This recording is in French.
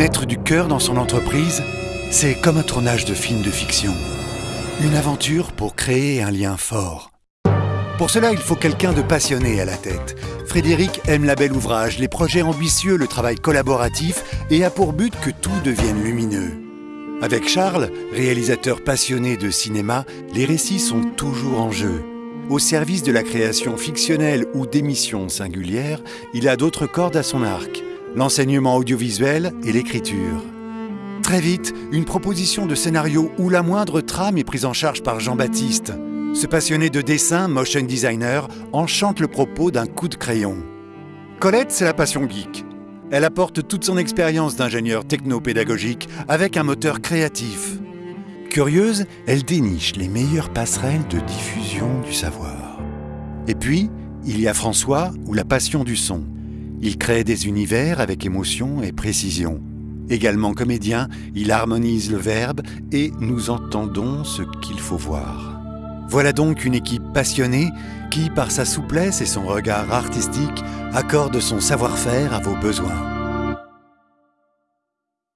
Mettre du cœur dans son entreprise, c'est comme un tournage de film de fiction. Une aventure pour créer un lien fort. Pour cela, il faut quelqu'un de passionné à la tête. Frédéric aime la belle ouvrage, les projets ambitieux, le travail collaboratif et a pour but que tout devienne lumineux. Avec Charles, réalisateur passionné de cinéma, les récits sont toujours en jeu. Au service de la création fictionnelle ou d'émissions singulières, il a d'autres cordes à son arc, l'enseignement audiovisuel et l'écriture. Très vite, une proposition de scénario où la moindre trame est prise en charge par Jean-Baptiste. Ce passionné de dessin, motion designer, enchante le propos d'un coup de crayon. Colette, c'est la passion geek. Elle apporte toute son expérience d'ingénieur technopédagogique avec un moteur créatif. Curieuse, elle déniche les meilleures passerelles de diffusion du savoir. Et puis, il y a François ou la passion du son. Il crée des univers avec émotion et précision. Également comédien, il harmonise le verbe et nous entendons ce qu'il faut voir. Voilà donc une équipe passionnée qui, par sa souplesse et son regard artistique, accorde son savoir-faire à vos besoins.